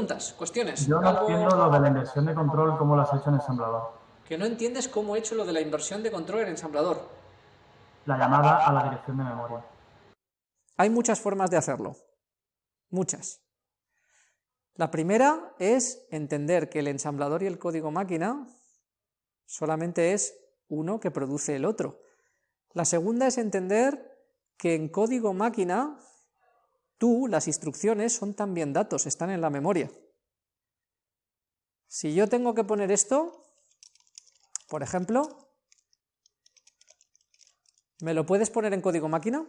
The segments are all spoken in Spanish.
preguntas, cuestiones. Yo no entiendo lo de la inversión de control, cómo lo has hecho en ensamblador. Que no entiendes cómo he hecho lo de la inversión de control en ensamblador. La llamada a la dirección de memoria. Hay muchas formas de hacerlo. Muchas. La primera es entender que el ensamblador y el código máquina solamente es uno que produce el otro. La segunda es entender que en código máquina tú, las instrucciones son también datos, están en la memoria. Si yo tengo que poner esto, por ejemplo, ¿me lo puedes poner en código máquina?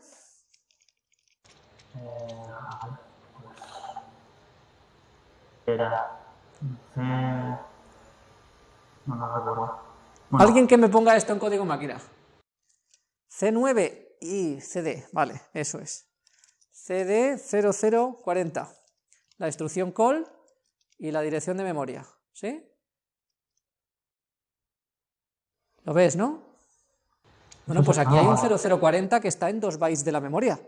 Alguien que me ponga esto en código máquina. C9 y CD, vale, eso es. CD 0040. La instrucción call y la dirección de memoria, ¿sí? ¿Lo ves, no? Bueno, pues aquí hay un 0040 que está en 2 bytes de la memoria.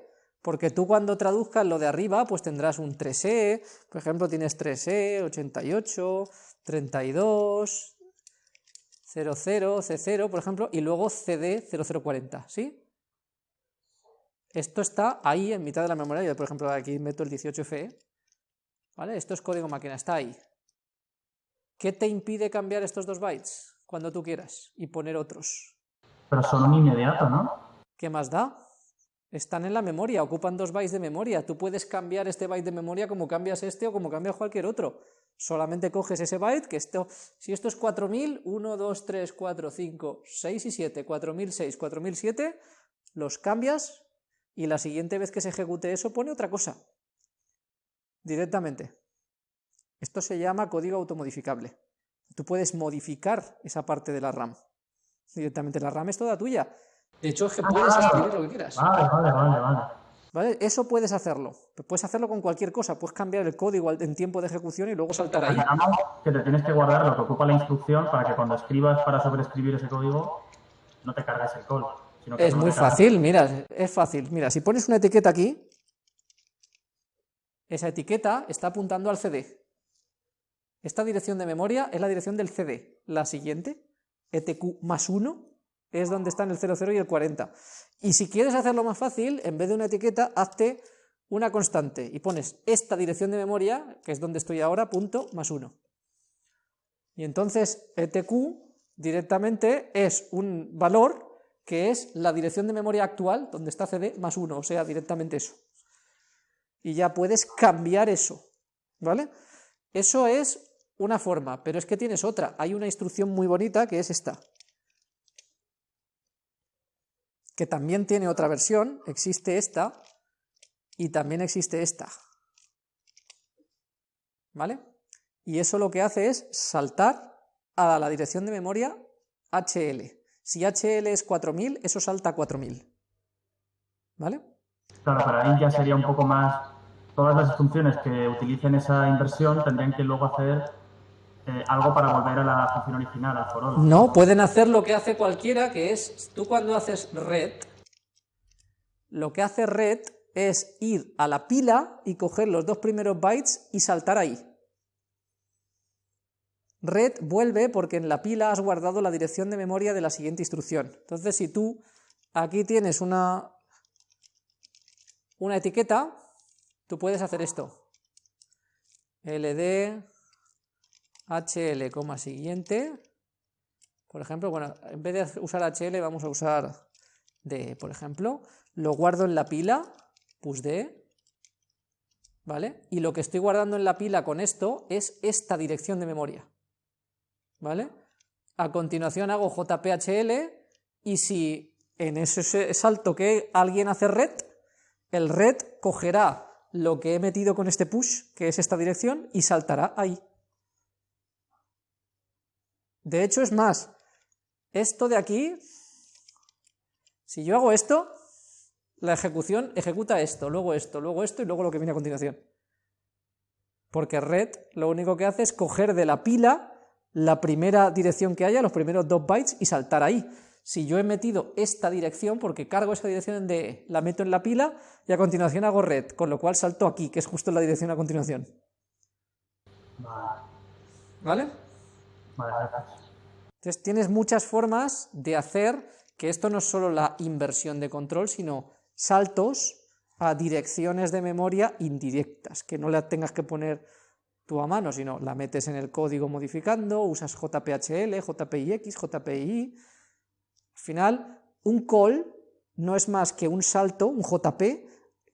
Porque tú cuando traduzcas lo de arriba, pues tendrás un 3E, por ejemplo, tienes 3E, 88, 32, 00, C0, por ejemplo, y luego CD 0040, ¿sí? Esto está ahí en mitad de la memoria, yo por ejemplo aquí meto el 18FE, ¿vale? Esto es código máquina, está ahí. ¿Qué te impide cambiar estos dos bytes cuando tú quieras y poner otros? pero son un inmediato, ¿no? ¿Qué más da? Están en la memoria, ocupan dos bytes de memoria. Tú puedes cambiar este byte de memoria como cambias este o como cambias cualquier otro. Solamente coges ese byte, que esto, si esto es 4000, 1, 2, 3, 4, 5, 6 y 7, 4006, 4007, los cambias y la siguiente vez que se ejecute eso pone otra cosa. Directamente. Esto se llama código automodificable. Tú puedes modificar esa parte de la RAM. Directamente la RAM es toda tuya. De hecho, es que puedes escribir lo que quieras. Vale, vale, vale, vale. ¿Vale? Eso puedes hacerlo. Puedes hacerlo con cualquier cosa. Puedes cambiar el código en tiempo de ejecución y luego saltar ahí. Que te tienes que guardar lo que ocupa la instrucción para que cuando escribas para sobreescribir ese código no te cargas el call. Sino que Es muy fácil, mira, es fácil. Mira, si pones una etiqueta aquí, esa etiqueta está apuntando al CD. Esta dirección de memoria es la dirección del CD. La siguiente, ETQ más 1, es donde están el 00 y el 40. Y si quieres hacerlo más fácil, en vez de una etiqueta, hazte una constante y pones esta dirección de memoria, que es donde estoy ahora, punto más 1. Y entonces ETQ directamente es un valor que es la dirección de memoria actual, donde está CD, más 1, o sea, directamente eso. Y ya puedes cambiar eso, ¿vale? Eso es una forma, pero es que tienes otra. Hay una instrucción muy bonita que es esta, que también tiene otra versión, existe esta, y también existe esta, ¿vale? Y eso lo que hace es saltar a la dirección de memoria HL. Si HL es 4000, eso salta a 4000. ¿Vale? Claro, pero ahí ya sería un poco más. Todas las funciones que utilicen esa inversión tendrían que luego hacer eh, algo para volver a la función original, al for all. No, pueden hacer lo que hace cualquiera, que es, tú cuando haces red, lo que hace red es ir a la pila y coger los dos primeros bytes y saltar ahí. Red vuelve porque en la pila has guardado la dirección de memoria de la siguiente instrucción. Entonces, si tú aquí tienes una, una etiqueta, tú puedes hacer esto. ld hl, siguiente. Por ejemplo, bueno, en vez de usar hl vamos a usar d, por ejemplo. Lo guardo en la pila, pusd, ¿vale? Y lo que estoy guardando en la pila con esto es esta dirección de memoria. ¿Vale? A continuación hago jphl y si en ese salto que alguien hace red, el red cogerá lo que he metido con este push, que es esta dirección, y saltará ahí. De hecho, es más, esto de aquí, si yo hago esto, la ejecución ejecuta esto, luego esto, luego esto y luego lo que viene a continuación. Porque red lo único que hace es coger de la pila la primera dirección que haya, los primeros dos bytes, y saltar ahí. Si yo he metido esta dirección, porque cargo esa dirección de la meto en la pila, y a continuación hago red, con lo cual salto aquí, que es justo la dirección a continuación. Vale. Entonces tienes muchas formas de hacer que esto no es solo la inversión de control, sino saltos a direcciones de memoria indirectas, que no la tengas que poner tú a mano, sino la metes en el código modificando, usas JPHL, JPIX, JPI. Al final, un call no es más que un salto, un JP,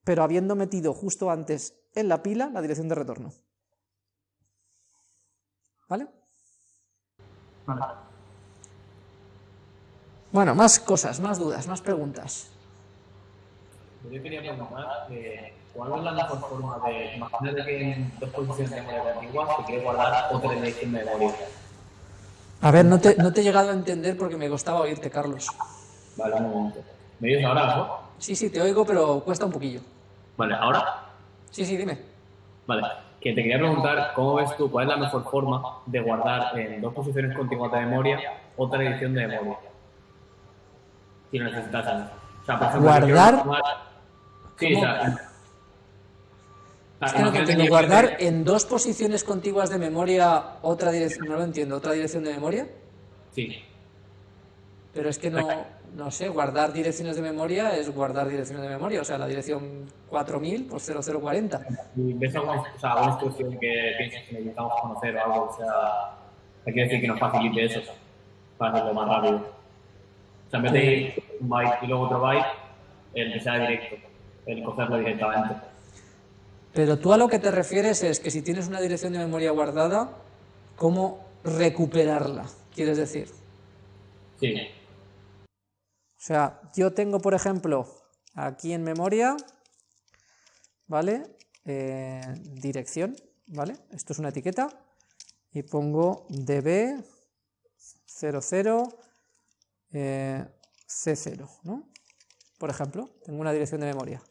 pero habiendo metido justo antes en la pila la dirección de retorno. ¿Vale? Vale. Bueno, más cosas, más dudas, más preguntas. Yo quería preguntar eh, cuál es la mejor forma de. Imagínate que en dos posiciones de memoria contiguas te quieres guardar otra dirección de memoria. A ver, no te, no te he llegado a entender porque me costaba oírte, Carlos. Vale, un momento. ¿Me oyes ahora, no? Sí, sí, te oigo, pero cuesta un poquillo. Vale, ¿ahora? Sí, sí, dime. Vale. Que te quería preguntar cómo ves tú, cuál es la mejor forma de guardar en dos posiciones contiguas de memoria otra dirección de memoria. Si necesitas. O sea, por ejemplo, guardar- Sí, Es que no que- ¿Guardar en dos posiciones contiguas de memoria otra dirección? No lo entiendo. ¿Otra dirección de memoria? Sí. Pero es que no, no sé, guardar direcciones de memoria es guardar direcciones de memoria. O sea, la dirección 4000 por 0040. Si ves alguna, o sea, alguna instrucción que piensas que necesitamos conocer o algo, o sea, te quiere decir que nos facilite eso para hacerlo más rápido. O sea, en vez de ir un byte y luego otro byte, el que sea directo, el cogerlo directamente. Pero tú a lo que te refieres es que si tienes una dirección de memoria guardada, ¿cómo recuperarla? ¿Quieres decir? Sí, O sea, yo tengo, por ejemplo, aquí en memoria, ¿vale? Eh, dirección, ¿vale? Esto es una etiqueta. Y pongo db 00 eh, c0, ¿no? Por ejemplo, tengo una dirección de memoria.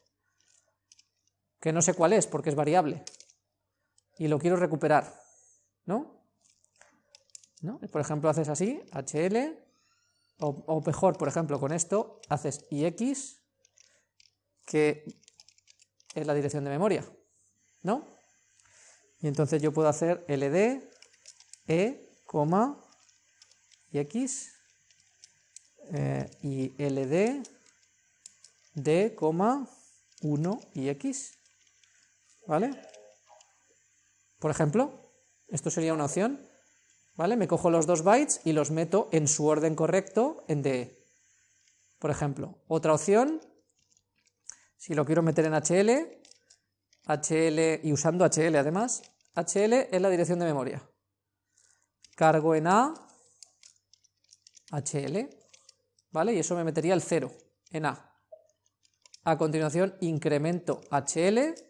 Que no sé cuál es, porque es variable. Y lo quiero recuperar, ¿no? ¿No? Por ejemplo, haces así, hl, o, o mejor, por ejemplo, con esto haces ix, que es la dirección de memoria, ¿no? Y entonces yo puedo hacer ld, e, coma, x, eh, y ld, d, coma, 1 y ¿vale? Por ejemplo, esto sería una opción, ¿vale? Me cojo los dos bytes y los meto en su orden correcto en DE. Por ejemplo, otra opción, si lo quiero meter en HL, HL y usando HL además, HL es la dirección de memoria. Cargo en A, HL, ¿vale? Y eso me metería el 0 en A. A continuación incremento HL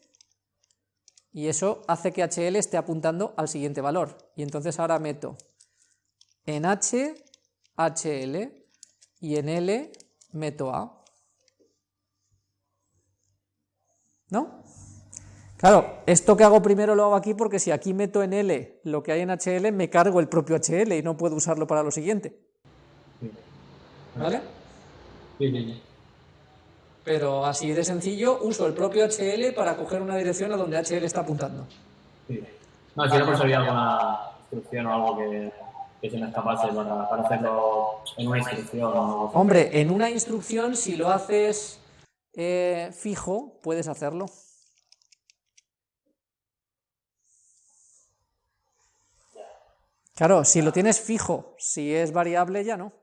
y eso hace que HL esté apuntando al siguiente valor. Y entonces ahora meto en H, HL y en L meto A. ¿No? Claro, esto que hago primero lo hago aquí porque si aquí meto en L lo que hay en HL, me cargo el propio HL y no puedo usarlo para lo siguiente. ¿Vale? sí, sí. sí. Pero así de sencillo, uso el propio HL para coger una dirección a donde HL está apuntando. sí. No, si por si había alguna instrucción o algo que, que se me escapase para, para hacerlo en una instrucción o. Hombre, en una instrucción, si lo haces eh, fijo, puedes hacerlo. Claro, si lo tienes fijo, si es variable ya no.